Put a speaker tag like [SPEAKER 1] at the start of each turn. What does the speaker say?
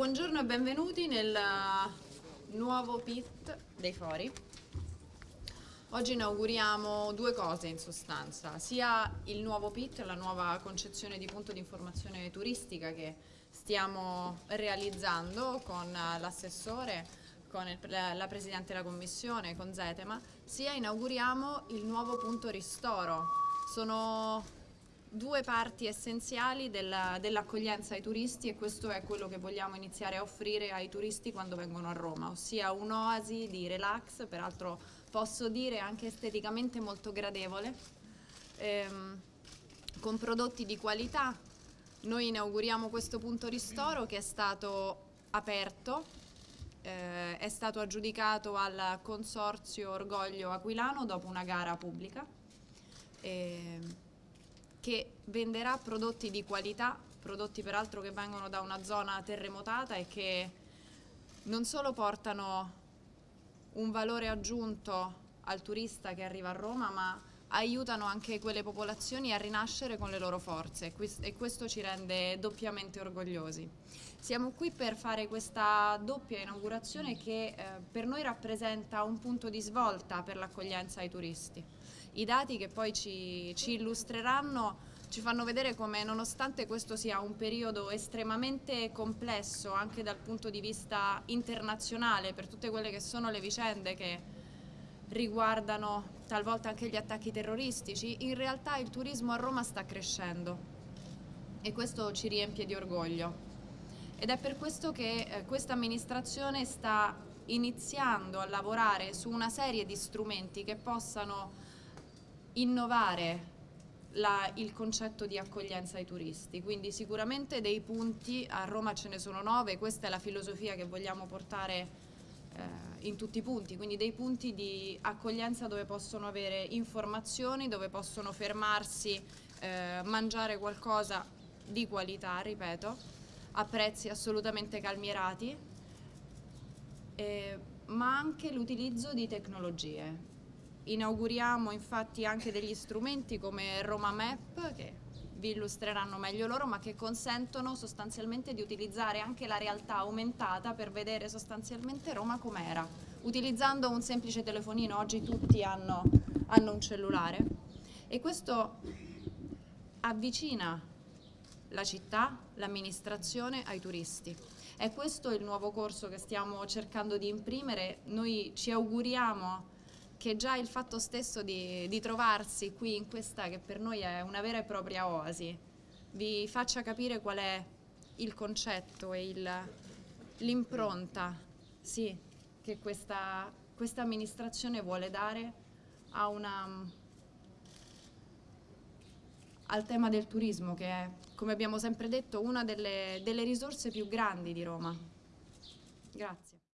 [SPEAKER 1] Buongiorno e benvenuti nel nuovo pit dei fori. Oggi inauguriamo due cose in sostanza, sia il nuovo pit, la nuova concezione di punto di informazione turistica che stiamo realizzando con l'assessore, con il, la Presidente della Commissione, con Zetema, sia inauguriamo il nuovo punto ristoro. Sono due parti essenziali dell'accoglienza ai turisti e questo è quello che vogliamo iniziare a offrire ai turisti quando vengono a Roma, ossia un'oasi di relax, peraltro posso dire anche esteticamente molto gradevole, ehm, con prodotti di qualità. Noi inauguriamo questo punto ristoro che è stato aperto, eh, è stato aggiudicato al Consorzio Orgoglio Aquilano dopo una gara pubblica. Eh, che venderà prodotti di qualità, prodotti peraltro che vengono da una zona terremotata e che non solo portano un valore aggiunto al turista che arriva a Roma, ma aiutano anche quelle popolazioni a rinascere con le loro forze e questo ci rende doppiamente orgogliosi. Siamo qui per fare questa doppia inaugurazione che eh, per noi rappresenta un punto di svolta per l'accoglienza ai turisti. I dati che poi ci, ci illustreranno ci fanno vedere come nonostante questo sia un periodo estremamente complesso anche dal punto di vista internazionale per tutte quelle che sono le vicende che riguardano talvolta anche gli attacchi terroristici, in realtà il turismo a Roma sta crescendo e questo ci riempie di orgoglio. Ed è per questo che eh, questa amministrazione sta iniziando a lavorare su una serie di strumenti che possano innovare la, il concetto di accoglienza ai turisti, quindi sicuramente dei punti, a Roma ce ne sono nove, questa è la filosofia che vogliamo portare eh, in tutti i punti, quindi dei punti di accoglienza dove possono avere informazioni, dove possono fermarsi, eh, mangiare qualcosa di qualità, ripeto, a prezzi assolutamente calmierati, eh, ma anche l'utilizzo di tecnologie. Inauguriamo infatti anche degli strumenti come Roma Map, che vi illustreranno meglio loro, ma che consentono sostanzialmente di utilizzare anche la realtà aumentata per vedere sostanzialmente Roma com'era, utilizzando un semplice telefonino, oggi tutti hanno, hanno un cellulare. E questo avvicina la città, l'amministrazione ai turisti. È questo il nuovo corso che stiamo cercando di imprimere, noi ci auguriamo che già il fatto stesso di, di, trovarsi qui in questa che per noi è una vera e propria oasi vi faccia capire qual è il concetto e l'impronta sì, che questa, questa, amministrazione vuole dare una, al tema del turismo che è, come abbiamo sempre detto, una delle, delle risorse più grandi di Roma. Grazie.